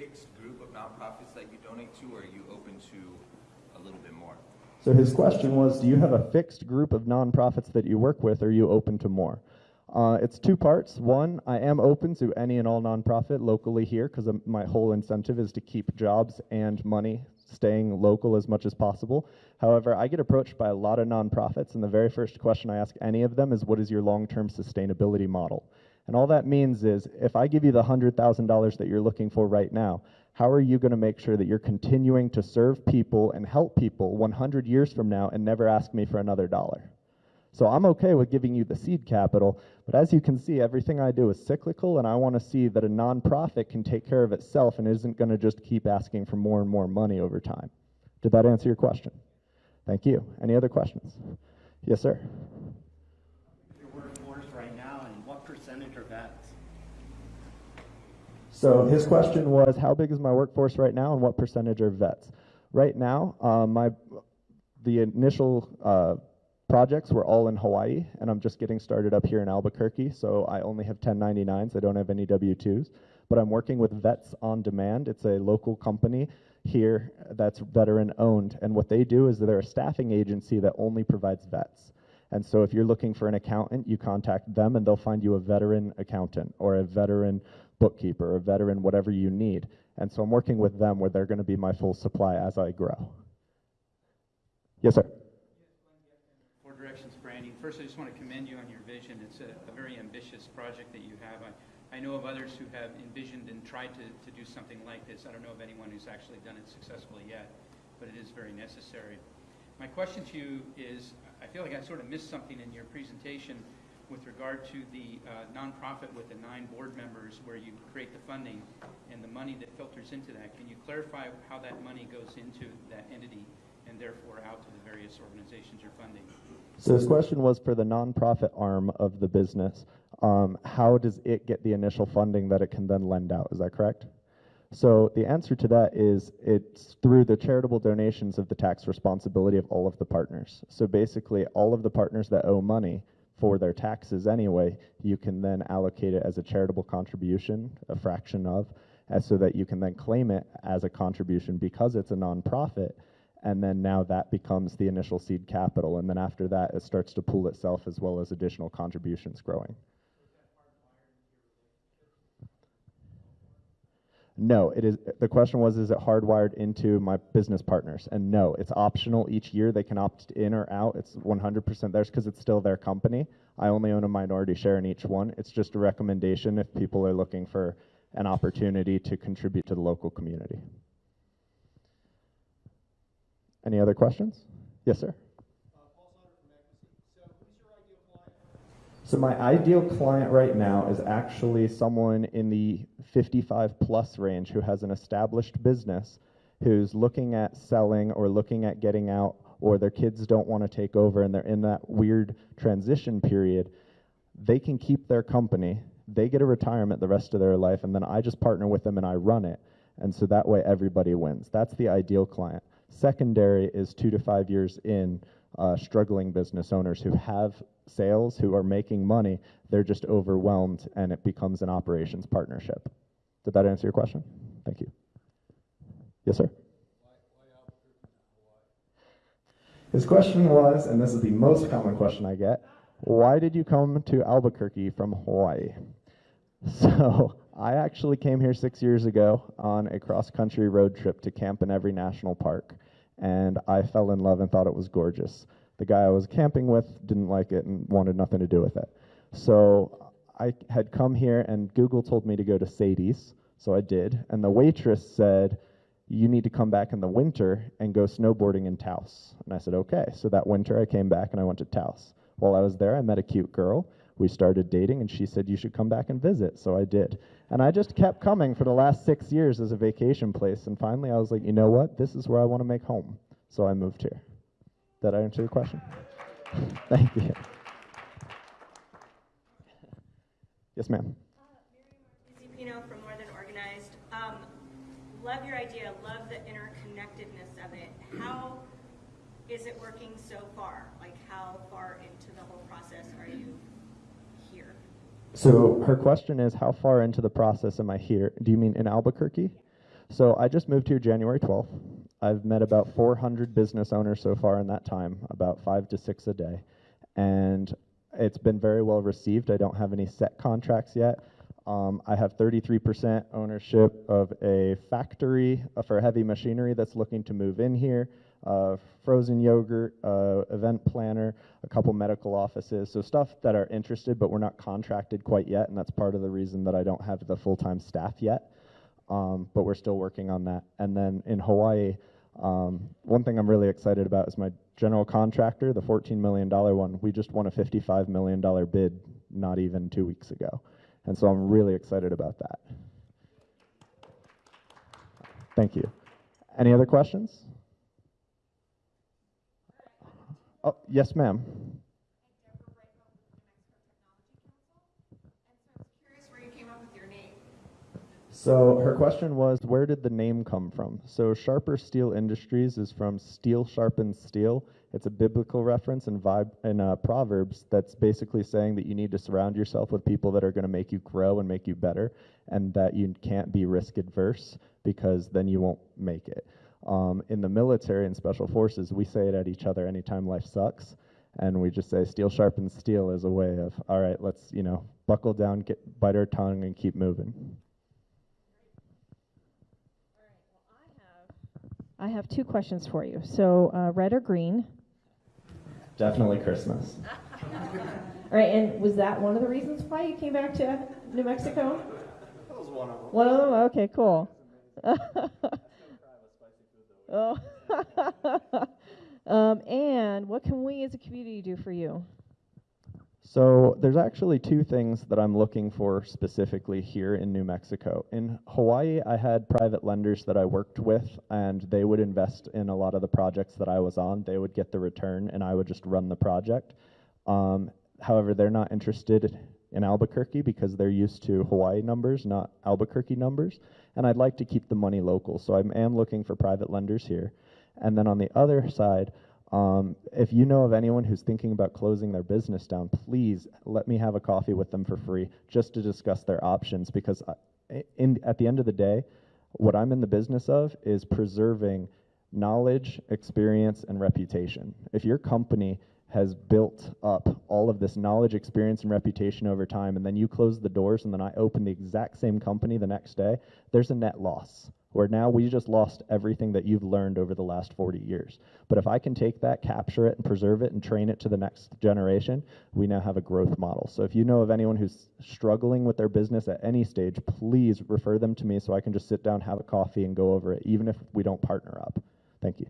fixed group of nonprofits that you donate to, or are you open to a little bit more? So his question was, do you have a fixed group of nonprofits that you work with, or are you open to more? Uh, it's two parts. One, I am open to any and all nonprofit locally here because my whole incentive is to keep jobs and money staying local as much as possible. However, I get approached by a lot of nonprofits, and the very first question I ask any of them is, what is your long-term sustainability model? And all that means is, if I give you the $100,000 that you're looking for right now, how are you going to make sure that you're continuing to serve people and help people 100 years from now and never ask me for another dollar? So I'm okay with giving you the seed capital, but as you can see, everything I do is cyclical, and I want to see that a nonprofit can take care of itself and isn't going to just keep asking for more and more money over time. Did that answer your question? Thank you. Any other questions? Yes, sir. Your workforce right now, and what percentage are vets? So his question was, how big is my workforce right now, and what percentage are vets? Right now, uh, my the initial uh, projects were all in Hawaii, and I'm just getting started up here in Albuquerque, so I only have 1099s. I don't have any W-2s, but I'm working with Vets on Demand. It's a local company here that's veteran owned, and what they do is they're a staffing agency that only provides vets. And so if you're looking for an accountant, you contact them and they'll find you a veteran accountant or a veteran bookkeeper a veteran whatever you need. And so I'm working with them where they're going to be my full supply as I grow. Yes, sir. Four Directions Branding. First, I just want to commend you on your vision. It's a, a very ambitious project that you have. I, I know of others who have envisioned and tried to, to do something like this. I don't know of anyone who's actually done it successfully yet, but it is very necessary. My question to you is, I feel like I sort of missed something in your presentation with regard to the uh, nonprofit with the nine board members where you create the funding and the money that filters into that. Can you clarify how that money goes into that entity and therefore out to the various organizations you're funding? So this question was for the nonprofit arm of the business. Um, how does it get the initial funding that it can then lend out? Is that correct? So the answer to that is it's through the charitable donations of the tax responsibility of all of the partners. So basically all of the partners that owe money for their taxes anyway, you can then allocate it as a charitable contribution, a fraction of, so that you can then claim it as a contribution because it's a nonprofit and then now that becomes the initial seed capital, and then after that, it starts to pool itself as well as additional contributions growing. No, it is. The question was, is it hardwired into my business partners? And no, it's optional each year. They can opt in or out. It's 100% theirs because it's still their company. I only own a minority share in each one. It's just a recommendation if people are looking for an opportunity to contribute to the local community. Any other questions? Yes, sir. So my ideal client right now is actually someone in the 55 plus range who has an established business who's looking at selling or looking at getting out or their kids don't want to take over and they're in that weird transition period. They can keep their company, they get a retirement the rest of their life, and then I just partner with them and I run it. And so that way everybody wins. That's the ideal client. Secondary is two to five years in, uh, struggling business owners who have sales, who are making money, they're just overwhelmed and it becomes an operations partnership. Did that answer your question? Thank you. Yes, sir? His question was, and this is the most common question I get, why did you come to Albuquerque from Hawaii? So I actually came here six years ago on a cross-country road trip to camp in Every National Park, and I fell in love and thought it was gorgeous. The guy I was camping with didn't like it and wanted nothing to do with it. So I had come here, and Google told me to go to Sadie's, so I did. And the waitress said, you need to come back in the winter and go snowboarding in Taos. And I said, okay. So that winter I came back and I went to Taos. While I was there, I met a cute girl we started dating and she said you should come back and visit. So i did. And i just kept coming for the last six years as a vacation place. And finally i was like you know what? This is where i want to make home. So i moved here. Did i answer your question? Thank you. Yes ma'am. Uh, from More Than Organized. Um, love your idea, love the interconnectedness of it. How is it working so far? Like how far into the whole process are you so her question is, how far into the process am I here? Do you mean in Albuquerque? So I just moved here January 12th. I've met about 400 business owners so far in that time, about five to six a day. And it's been very well received. I don't have any set contracts yet. Um, I have 33% ownership of a factory uh, for heavy machinery that's looking to move in here, uh, frozen yogurt, uh, event planner, a couple medical offices. So stuff that are interested, but we're not contracted quite yet, and that's part of the reason that I don't have the full-time staff yet. Um, but we're still working on that. And then in Hawaii, um, one thing I'm really excited about is my general contractor, the $14 million one. We just won a $55 million bid not even two weeks ago. And so I'm really excited about that. Thank you. Any other questions? Oh, yes, ma'am. Curious where you came up with your name. So her question was, where did the name come from? So Sharper Steel Industries is from steel sharpens steel. It's a biblical reference in, vibe, in uh, Proverbs that's basically saying that you need to surround yourself with people that are going to make you grow and make you better, and that you can't be risk adverse because then you won't make it. Um, in the military and special forces, we say it at each other anytime life sucks, and we just say steel sharpens steel as a way of, all right, let's you know buckle down, get bite our tongue, and keep moving. I have two questions for you. So, uh, red or green? Definitely Christmas. All right, and was that one of the reasons why you came back to New Mexico? That was one of them. One of them? Okay, cool. oh. um, and what can we as a community do for you? So there's actually two things that I'm looking for specifically here in New Mexico. In Hawaii, I had private lenders that I worked with, and they would invest in a lot of the projects that I was on. They would get the return, and I would just run the project. Um, however, they're not interested in Albuquerque because they're used to Hawaii numbers, not Albuquerque numbers. And I'd like to keep the money local, so I am looking for private lenders here. And then on the other side, um, if you know of anyone who's thinking about closing their business down, please let me have a coffee with them for free just to discuss their options because I, in, at the end of the day, what I'm in the business of is preserving knowledge, experience, and reputation. If your company has built up all of this knowledge, experience, and reputation over time, and then you close the doors and then I open the exact same company the next day, there's a net loss. Where now we just lost everything that you've learned over the last 40 years. But if I can take that, capture it, and preserve it, and train it to the next generation, we now have a growth model. So if you know of anyone who's struggling with their business at any stage, please refer them to me so I can just sit down, have a coffee, and go over it, even if we don't partner up. Thank you.